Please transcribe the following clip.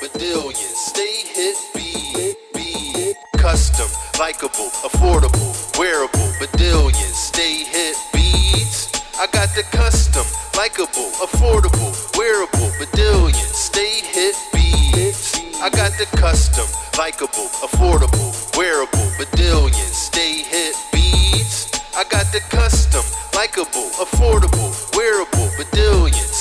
Badillion, stay hit, be, be custom, likable, affordable, wearable. Badillion, stay hit beats. I got the custom, likable, affordable, wearable. Badillion, stay hit beats. I got the custom, likable, affordable, wearable. Badillion, stay hit beats. I got the custom, likable, affordable, wearable. Beats.